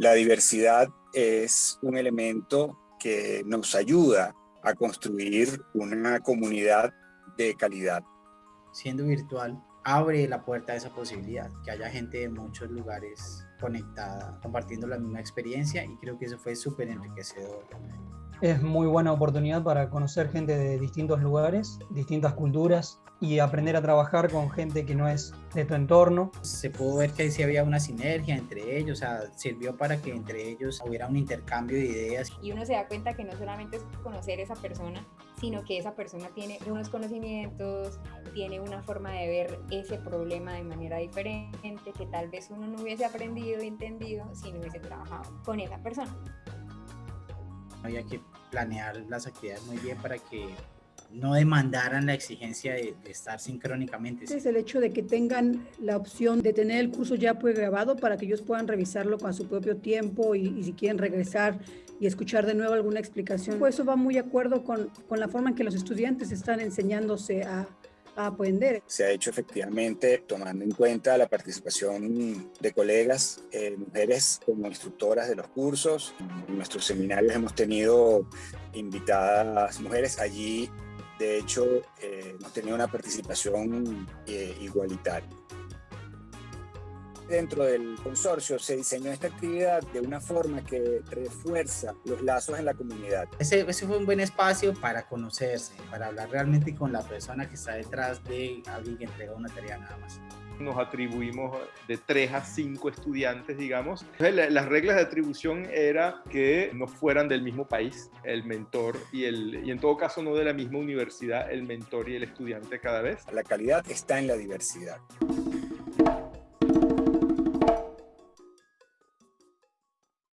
La diversidad es un elemento que nos ayuda a construir una comunidad de calidad. Siendo virtual, abre la puerta a esa posibilidad, que haya gente de muchos lugares conectada, compartiendo la misma experiencia y creo que eso fue súper enriquecedor. Es muy buena oportunidad para conocer gente de distintos lugares, distintas culturas y aprender a trabajar con gente que no es de tu entorno. Se pudo ver que sí había una sinergia entre ellos, o sea, sirvió para que entre ellos hubiera un intercambio de ideas. Y uno se da cuenta que no solamente es conocer esa persona, sino que esa persona tiene unos conocimientos, tiene una forma de ver ese problema de manera diferente, que tal vez uno no hubiese aprendido y entendido si no hubiese trabajado con esa persona. Había que planear las actividades muy bien para que no demandaran la exigencia de, estar sincrónicamente. Es el hecho de que tengan la opción de tener el curso ya grabado para que ellos puedan revisarlo con su propio tiempo y, si quieren regresar y escuchar de nuevo alguna explicación. Pues eso va muy de acuerdo con, con la forma en que los estudiantes están enseñándose a, Se ha hecho efectivamente tomando en cuenta la participación de colegas, eh, mujeres como instructoras de los cursos. En nuestros seminarios hemos tenido invitadas mujeres. Allí, de hecho, eh, hemos tenido una participación eh, igualitaria dentro del consorcio se diseñó esta actividad de una forma que refuerza los lazos en la comunidad. Ese, fue un buen espacio para conocerse, para hablar realmente con la persona que está detrás de alguien que entrega una tarea nada más nos atribuimos de 3 a 5 estudiantes, digamos. Las reglas de atribución era que no fueran del mismo país, el mentor y, el, y en todo caso no de la misma universidad, el mentor y el estudiante cada vez. La calidad está en la diversidad.